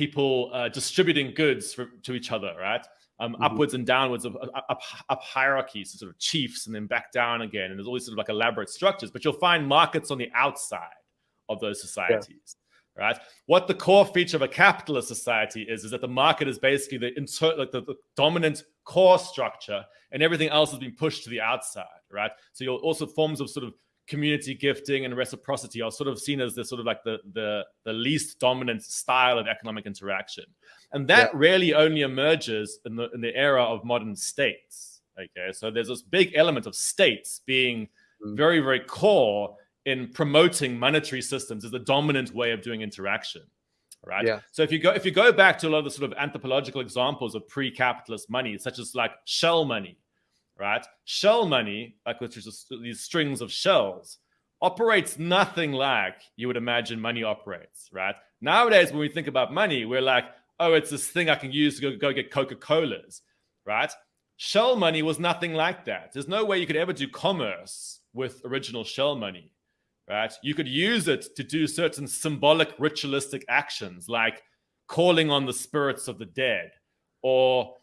people uh, distributing goods for, to each other, right? Um, mm-hmm. Upwards and downwards of up, up hierarchies, sort of chiefs, and then back down again. And there's always sort of like elaborate structures, but you'll find markets on the outside of those societies. Yeah. Right. What the core feature of a capitalist society is, is that the market is basically the, inter- like the, the dominant core structure, and everything else has been pushed to the outside. Right. So you'll also forms of sort of community gifting and reciprocity are sort of seen as the sort of like the the, the least dominant style of economic interaction and that yeah. really only emerges in the in the era of modern states okay so there's this big element of states being mm. very very core in promoting monetary systems as the dominant way of doing interaction right yeah. so if you go if you go back to a lot of the sort of anthropological examples of pre-capitalist money such as like shell money right? Shell money, like which is these strings of shells, operates nothing like you would imagine money operates, right? Nowadays, when we think about money, we're like, oh, it's this thing I can use to go, go get Coca Colas, right? shell money was nothing like that. There's no way you could ever do commerce with original shell money, right? You could use it to do certain symbolic ritualistic actions like calling on the spirits of the dead or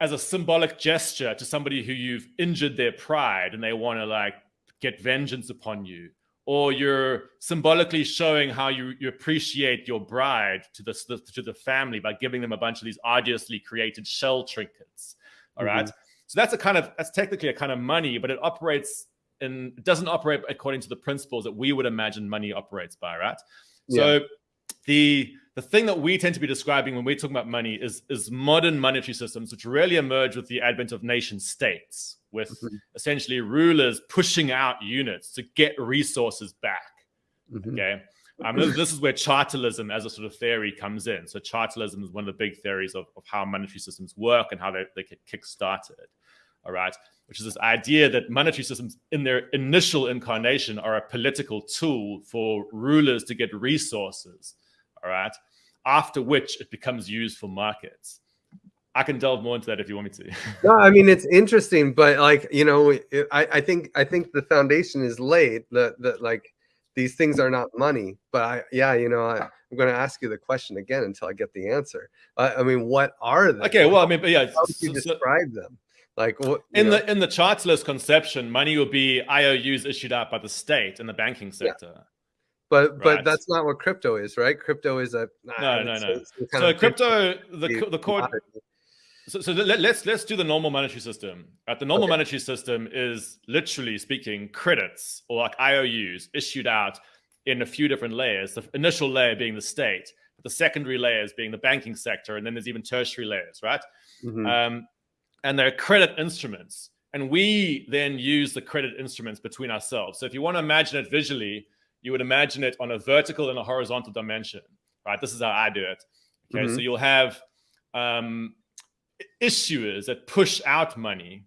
as a symbolic gesture to somebody who you've injured their pride and they want to like get vengeance upon you or you're symbolically showing how you, you appreciate your bride to the, to the family by giving them a bunch of these arduously created shell trinkets All mm -hmm. right, so that's a kind of that's technically a kind of money but it operates and it doesn't operate according to the principles that we would imagine money operates by right yeah. so the the thing that we tend to be describing when we're talking about money is is modern monetary systems which really emerge with the advent of nation states with mm-hmm. essentially rulers pushing out units to get resources back. Mm-hmm. okay? Um, this, this, is where chartalism as a sort of theory comes in. So chartalism is one of the big theories of, of how monetary systems work and how they, they get kick-started all right? Which is this idea that monetary systems in their initial incarnation are a political tool for rulers to get resources all right after which it becomes used for markets. I can delve more into that if you want me to. no, I mean it's interesting, but like you know, I, I think I think the foundation is laid that that like these things are not money. But I yeah, you know, I, am going to ask you the question again until I get the answer. I, I mean, what are they? Okay, well, I mean, but yeah, how do you so, describe them? Like what in know? the in the chartalist conception, money will be IOUs issued out by the state in the banking sector. Yeah but right. but that's not what crypto is right crypto is a no no no so crypto the the core so, so let, let's, let's do the normal monetary system at the normal okay. monetary system is literally speaking credits or like ious issued out in a few different layers the initial layer being the state the secondary layers being the banking sector and then there's even tertiary layers right mm -hmm. um, and they're credit instruments and we then use the credit instruments between ourselves so if you want to imagine it visually you would imagine it on a vertical and a horizontal dimension, right? This is how I do it. Okay, mm -hmm. so you'll have um, issuers that push out money,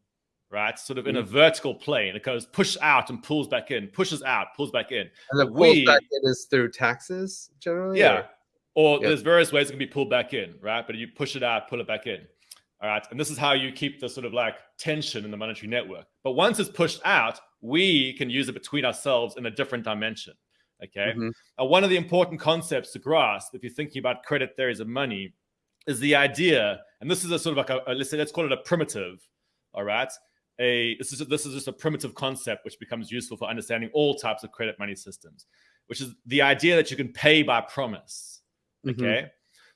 right? Sort of in mm -hmm. a vertical plane. It goes push out and pulls back in, pushes out, pulls back in. And the pulls we, back in is through taxes generally? Yeah. Or, or yeah. there's various ways it can be pulled back in, right? But you push it out, pull it back in. All right. And this is how you keep the sort of like tension in the monetary network. But once it's pushed out, we can use it between ourselves in a different dimension. Okay. Mm-hmm. Uh, one of the important concepts to grasp, if you're thinking about credit theories of money, is the idea, and this is a sort of like a, a let's say let's call it a primitive. All right. A this is this is just a primitive concept which becomes useful for understanding all types of credit money systems, which is the idea that you can pay by promise. Mm-hmm. Okay. Mm-hmm.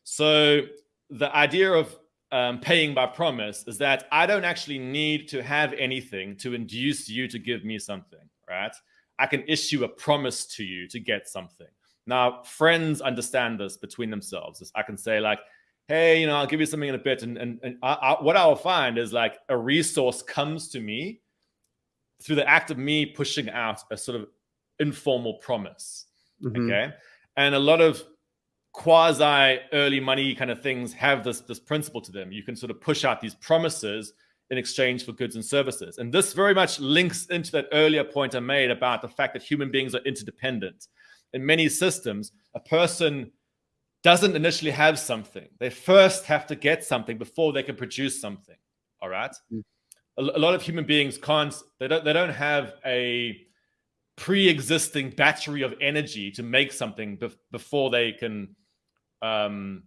So the idea of um, paying by promise is that I don't actually need to have anything to induce you to give me something, right? I can issue a promise to you to get something. Now, friends understand this between themselves. I can say like, hey, you know, I'll give you something in a bit. And, and, and I, I, what I'll find is like a resource comes to me through the act of me pushing out a sort of informal promise. Mm-hmm. Okay. And a lot of quasi early money kind of things have this, this principle to them. You can sort of push out these promises in exchange for goods and services. And this very much links into that earlier point I made about the fact that human beings are interdependent. In many systems, a person doesn't initially have something. They first have to get something before they can produce something. All right. Mm. A, a lot of human beings can't, they don't, they don't have a pre-existing battery of energy to make something be before they can, um,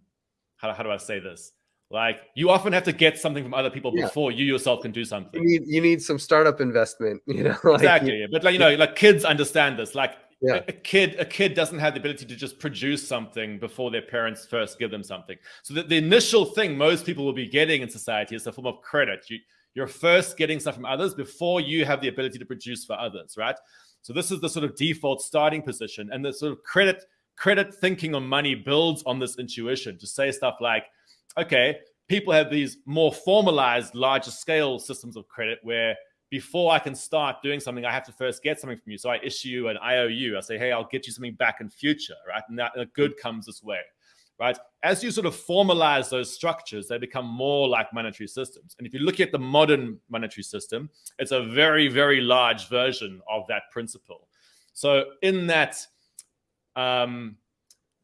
how, how do I say this? Like you often have to get something from other people yeah. before you yourself can do something. You need you need some startup investment, you know. Like, exactly, but like you know, like kids understand this. Like yeah. a, kid, a kid doesn't have the ability to just produce something before their parents first give them something. So the, the initial thing most people will be getting in society is a form of credit. You you're first getting stuff from others before you have the ability to produce for others, right? So this is the sort of default starting position, and the sort of credit credit thinking on money builds on this intuition to say stuff like okay, people have these more formalized, larger scale systems of credit where before I can start doing something, I have to first get something from you. So I issue an IOU. I say, hey, I'll get you something back in future, right? And that good comes this way, right? As you sort of formalize those structures, they become more like monetary systems. And if you look at the modern monetary system, it's a very, very large version of that principle. So in that, um,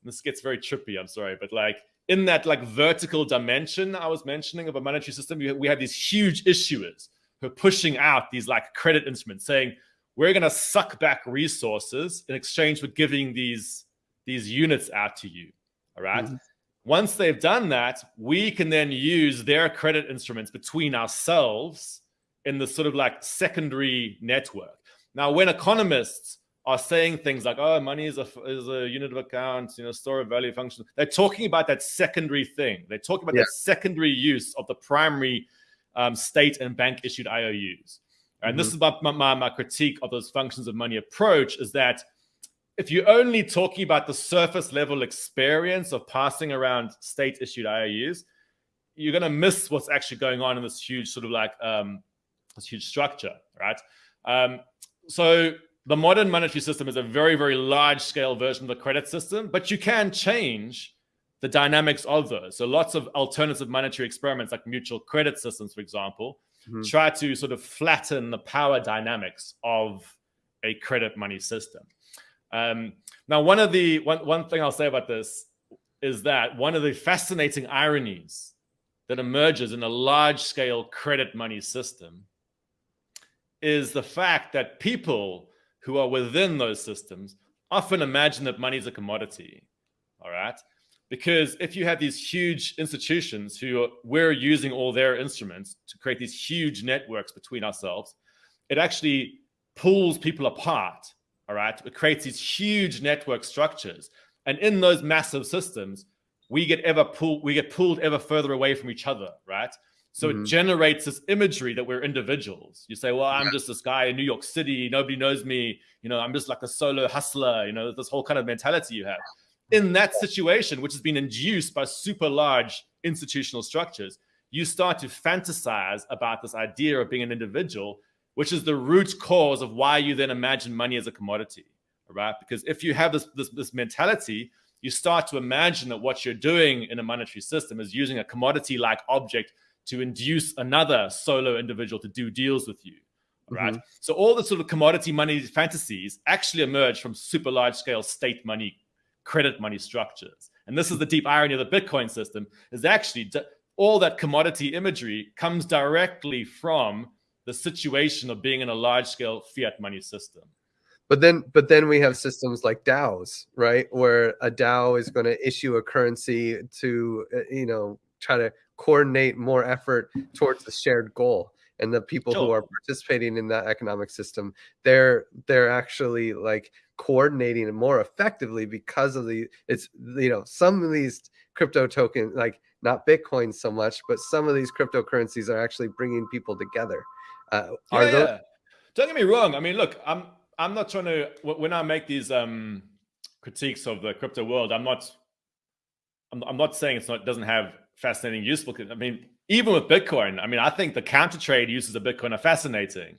this gets very trippy, I'm sorry, but like in that like vertical dimension I was mentioning of a monetary system, we have these huge issuers who are pushing out these like credit instruments saying, we're going to suck back resources in exchange for giving these, these units out to you. All right? mm -hmm. Once they've done that, we can then use their credit instruments between ourselves in the sort of like secondary network. Now, when economists are saying things like, "Oh, money is a is a unit of account, you know, store of value function." They're talking about that secondary thing. They're talking about yeah. that secondary use of the primary um, state and bank issued IOUs. And mm-hmm. this is about my, my, my critique of those functions of money approach is that if you're only talking about the surface level experience of passing around state issued IOUs, you're going to miss what's actually going on in this huge sort of like um, this huge structure, right? Um, so the modern monetary system is a very, very large scale version of the credit system, but you can change the dynamics of those. So lots of alternative monetary experiments like mutual credit systems, for example, mm-hmm. try to sort of flatten the power dynamics of a credit money system. Um, now, one of the one, one thing I'll say about this is that one of the fascinating ironies that emerges in a large scale credit money system is the fact that people who are within those systems often imagine that money is a commodity. All right. Because if you have these huge institutions who are, we're using all their instruments to create these huge networks between ourselves, it actually pulls people apart. All right. It creates these huge network structures. And in those massive systems, we get ever pulled, we get pulled ever further away from each other, right? So mm-hmm. it generates this imagery that we're individuals. You say, well, I'm yeah. just this guy in New York City. Nobody knows me. You know, I'm just like a solo hustler. You know, this whole kind of mentality you have. In that situation, which has been induced by super large institutional structures, you start to fantasize about this idea of being an individual, which is the root cause of why you then imagine money as a commodity, right? Because if you have this, this, this mentality, you start to imagine that what you're doing in a monetary system is using a commodity-like object to induce another solo individual to do deals with you. Right. Mm -hmm. So all the sort of commodity money fantasies actually emerge from super large scale state money, credit money structures. And this is the deep irony of the Bitcoin system is actually all that commodity imagery comes directly from the situation of being in a large scale fiat money system. But then, but then we have systems like DAOs, right? Where a DAO is going to issue a currency to, uh, you know, try to coordinate more effort towards the shared goal and the people sure. who are participating in that economic system they're they're actually like coordinating more effectively because of the it's you know some of these crypto tokens like not bitcoin so much but some of these cryptocurrencies are actually bringing people together uh, are yeah, those- yeah. don't get me wrong i mean look i'm i'm not trying to when i make these um critiques of the crypto world i'm not i'm, I'm not saying it's not doesn't have fascinating, useful. I mean, even with Bitcoin, I mean, I think the counter trade uses of Bitcoin are fascinating.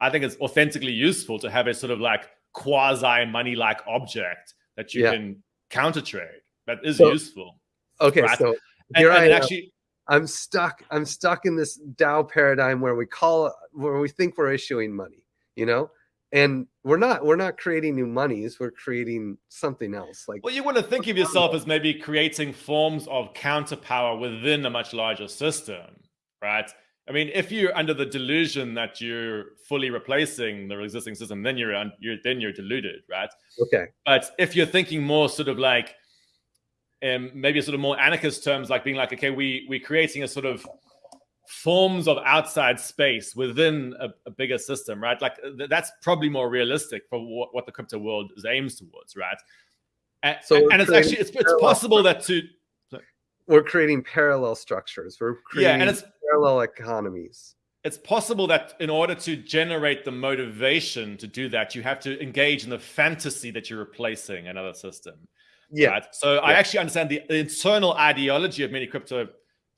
I think it's authentically useful to have a sort of like quasi money like object that you yeah. can counter trade. That is so, useful. Okay, right? so here and, I and actually. I'm stuck. I'm stuck in this DAO paradigm where we call where we think we're issuing money. You know, and we're not we're not creating new monies we're creating something else like well you want to think of yourself as maybe creating forms of counterpower within a much larger system right? I mean if you're under the delusion that you're fully replacing the existing system then you're, you're then you're deluded right? Okay. But if you're thinking more sort of like um, maybe sort of more anarchist terms like being like okay we we're creating a sort of forms of outside space within a, a bigger system, right? Like th that's probably more realistic for what, what, the crypto world is aims towards, right? And, so and it's actually it's, it's possible that to we're creating parallel structures. We're creating yeah, and it's parallel economies. It's possible that in order to generate the motivation to do that, you have to engage in the fantasy that you're replacing another system. Yeah. Right? So yeah. I actually understand the internal ideology of many crypto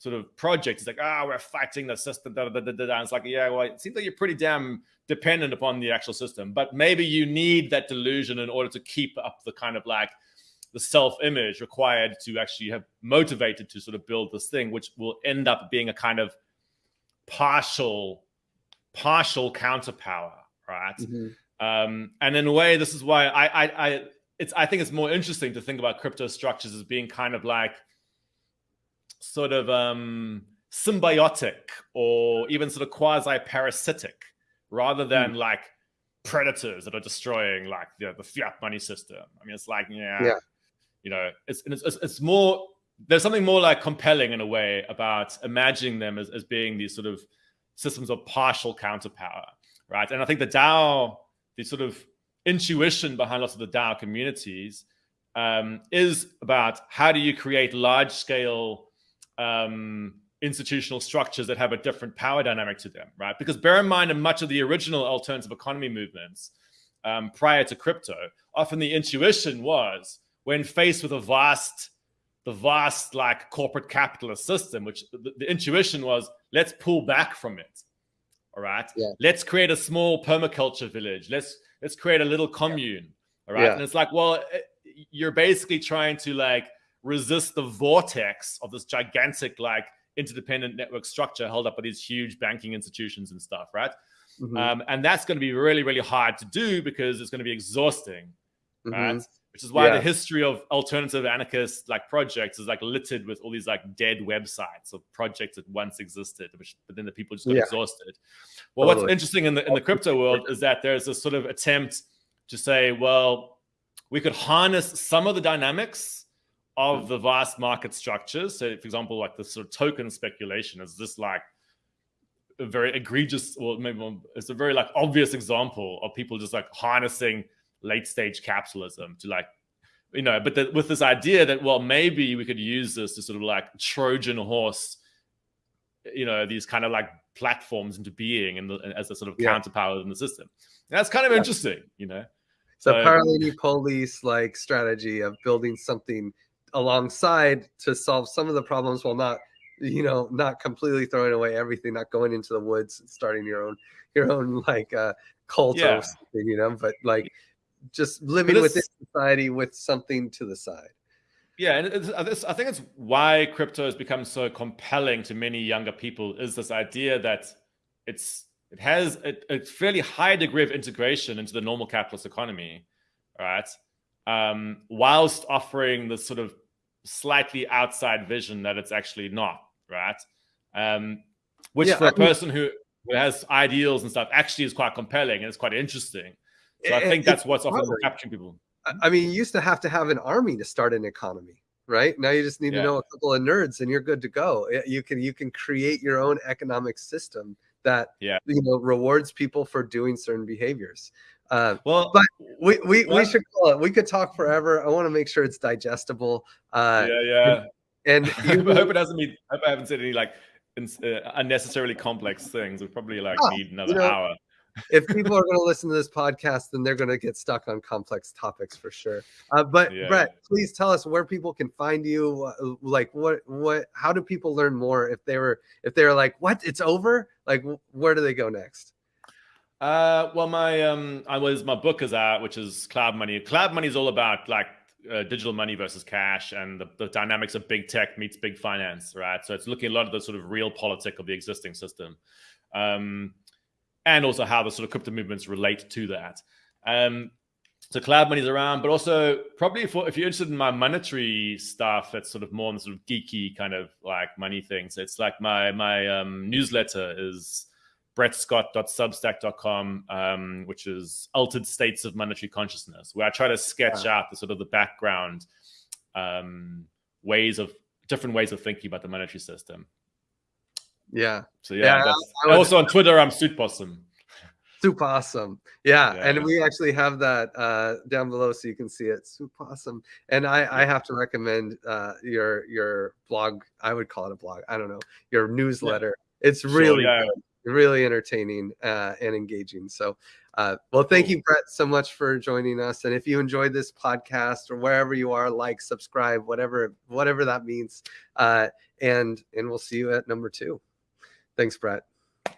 sort of project. It's like, ah, oh, we're fighting the system. Da, da, da, da, And it's like, yeah, well, it seems like you're pretty damn dependent upon the actual system. But maybe you need that delusion in order to keep up the kind of like the self-image required to actually have motivated to sort of build this thing, which will end up being a kind of partial, partial counterpower, right? Mm-hmm. Um, and in a way, this is why I, I, I, it's, I think it's more interesting to think about crypto structures as being kind of like sort of um, symbiotic or even sort of quasi parasitic rather than mm. like predators that are destroying like you know, the fiat money system. I mean, it's like, yeah, yeah. you know, it's, it's, it's more, there's something more like compelling in a way about imagining them as, as being these sort of systems of partial counterpower, right? And I think the DAO, the sort of intuition behind lots of the DAO communities um, is about how do you create large scale um, institutional structures that have a different power dynamic to them, right? Because bear in mind, in much of the original alternative economy movements um, prior to crypto, often the intuition was when faced with a vast, the vast like corporate capitalist system, which the, the intuition was, let's pull back from it. All right. Yeah. Let's create a small permaculture village. Let's let's create a little commune. All right. Yeah. And it's like, well, eh, you're basically trying to like resist the vortex of this gigantic like interdependent network structure held up by these huge banking institutions and stuff, right? Mm-hmm. Um, and that's going to be really, really hard to do because it's going to be exhausting, mm-hmm. right? Which is why yeah. the history of alternative anarchist like projects is like littered with all these like dead websites of projects that once existed, which but then the people just got yeah. exhausted. Well, totally. what's interesting in the in the crypto world is that there's a sort of attempt to say, well, we could harness some of the dynamics of the vast market structures. So, for example, like the sort of token speculation is this like a very egregious, or maybe it's a very like obvious example of people just like harnessing late stage capitalism to like, you know, but the, with this idea that well maybe we could use this to sort of like Trojan horse, you know, these kind of like platforms into being and as a sort of yeah. counterpower in the system. And that's kind of yeah. interesting, you know. So, so parallel polis like strategy of building something alongside to solve some of the problems while not you know not completely throwing away everything not going into the woods starting your own your own like uh cult yeah. or something you know but like just living this, within society with something to the side yeah and it's, i think it's why crypto has become so compelling to many younger people is this idea that it's it has a, a fairly high degree of integration into the normal capitalist economy right um, whilst offering this sort of slightly outside vision that it's actually not, right? Um, which yeah, for a person who, who has ideals and stuff actually is quite compelling and it's quite interesting. So I think that's what's often capturing people. I mean, you used to have to have an army to start an economy, right? Now you just need yeah. to know a couple of nerds and you're good to go. You can you can create your own economic system that yeah. you know rewards people for doing certain behaviors. Uh, well, but we we, we should call it. We could talk forever. I want to make sure it's digestible. Uh, yeah, yeah. And, you, I hope it doesn't mean. I hope I haven't said any like uh, unnecessarily complex things. We probably like oh, need another you know, hour. if people are going to listen to this podcast, then they're going to get stuck on complex topics for sure. Uh, but yeah. Brett, please tell us where people can find you. Like, what, what, how do people learn more if they were, if they were like, what, it's over? Like, where do they go next? Uh, well, my um, I was my book is out, which is Cloud Money. Cloud Money is all about like uh, digital money versus cash and the, the, dynamics of big tech meets big finance, right? So it's looking a lot at the sort of realpolitik of the existing system, um, and also how the sort of crypto movements relate to that. Um, so cloud money is around, but also probably for if you're interested in my monetary stuff, that's sort of more on the sort of geeky kind of like money things. It's like my my um, newsletter is brettscott.substack.com, um, which is Altered States of Monetary Consciousness, where I try to sketch wow. out the sort of the background um, ways of different ways of thinking about the monetary system. Yeah. So yeah, yeah also on Twitter, I'm Suit Possum. Super awesome. Yeah, yeah, And we actually have that uh, down below so you can see it. Super awesome. And I, I have to recommend uh, your your blog. I would call it a blog. I don't know. Your newsletter. Yeah. It's really sure, yeah. good really entertaining uh, and engaging. So, uh, well, thank you, Brett, so much for joining us. And if you enjoyed this podcast or wherever you are, like, subscribe, whatever, whatever that means. Uh, and and we'll see you at number two. Thanks, Brett.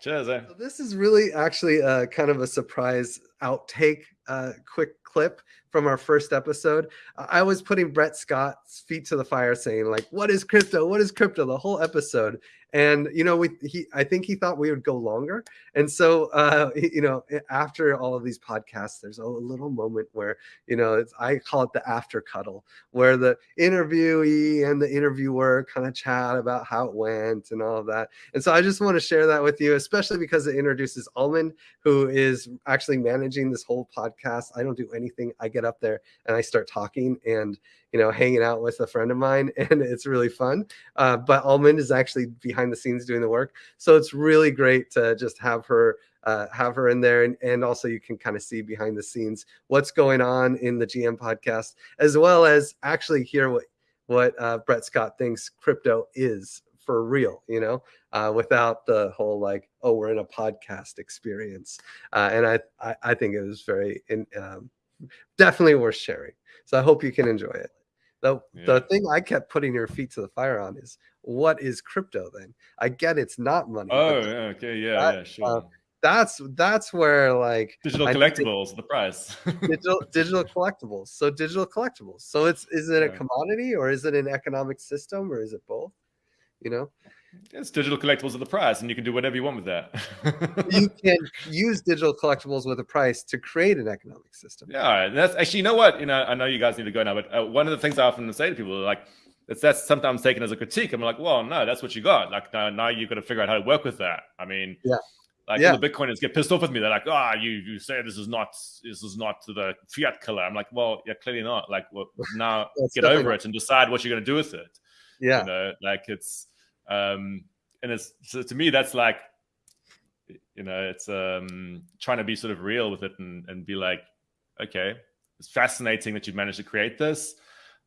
Cheers. Eh? So this is really actually a, kind of a surprise outtake, uh, quick clip from our first episode. I was putting Brett Scott's feet to the fire saying like, what is crypto? What is crypto? The whole episode. And you know we he i think he thought we would go longer. And so uh you know after all of these podcasts there's a little moment where you know it's i call it the after cuddle where the interviewee and the interviewer kind of chat about how it went and all of that. And so i just want to share that with you especially because it introduces almond who is actually managing this whole podcast. I don't do anything. I get up there and i start talking and you know, hanging out with a friend of mine, and it's really fun. Uh, but Almond is actually behind the scenes doing the work, so it's really great to just have her uh, have her in there, and, and also you can kind of see behind the scenes what's going on in the GM podcast, as well as actually hear what what uh, Brett Scott thinks crypto is for real, you know, uh, without the whole like, oh, we're in a podcast experience. Uh, and I, I, I think it was very, in, um, definitely worth sharing. So I hope you can enjoy it. The, yeah. the thing I kept putting your feet to the fire on is what is crypto then? I get it's not money. Oh, okay, yeah, that, yeah, sure. Uh, that's that's where like digital collectibles the price digital digital collectibles so digital collectibles so it's is it a commodity or is it an economic system or is it both you know it's digital collectibles at the price, and you can do whatever you want with that. you can use digital collectibles with a price to create an economic system. Yeah, that's actually, you know what? You know, I know you guys need to go now, but uh, one of the things I often say to people, like, it's that's sometimes taken as a critique. I'm like, well, no, that's what you got. Like now, now you've got to figure out how to work with that. I mean, yeah. Like yeah. the Bitcoiners get pissed off with me. They're like, "Ah, oh, you you say this is not this is not the fiat killer." I'm like, "Well, yeah, clearly not. Like, well, now get over it and decide what you're going to do with it." Yeah, you know, like it's um, and it's so to me that's like, you know, it's um, trying to be sort of real with it and and be like, okay, it's fascinating that you've managed to create this.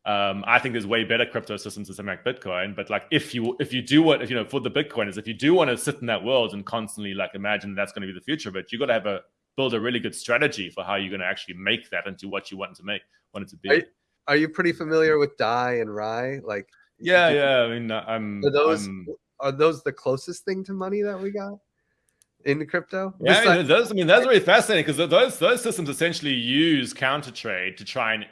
Um, I think there's way better crypto systems than something like Bitcoin. But like, if you if you do what if you know for the Bitcoiners, if you do want to sit in that world and constantly like imagine that's going to be the future, but you got to have a build a really good strategy for how you're going to actually make that into what you want to make, want it to be. Are, are you pretty familiar with Dai and Rai? Like, yeah, yeah. I mean, I'm. Are those I'm, are those the closest thing to money that we got in crypto? Yeah, I mean, those. I mean, that's really fascinating because those those systems essentially use counter trade to try and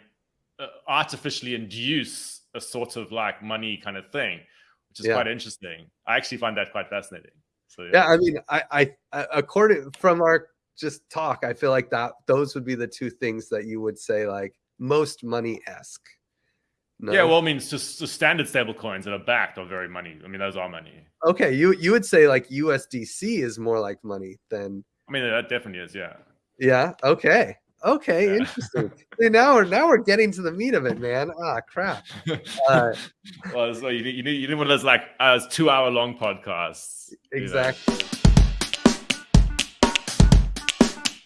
Uh, artificially induce a sort of like money kind of thing, which is yeah. quite interesting. I actually find that quite fascinating. So yeah, yeah I mean, I, I, I according from our just talk, I feel like that those would be the two things that you would say like most money esque. No. Yeah, well, I mean, it's just the standard stable coins that are backed are very money. I mean, those are money. Okay, you you would say like USDC is more like money than. I mean, that definitely is. Yeah. Yeah. Okay. Okay. Yeah. Interesting. See, now we're now we're getting to the meat of it, man. Ah, crap. Uh, well, so you you need you need one of those like uh, two hour long podcasts. Exactly. You know?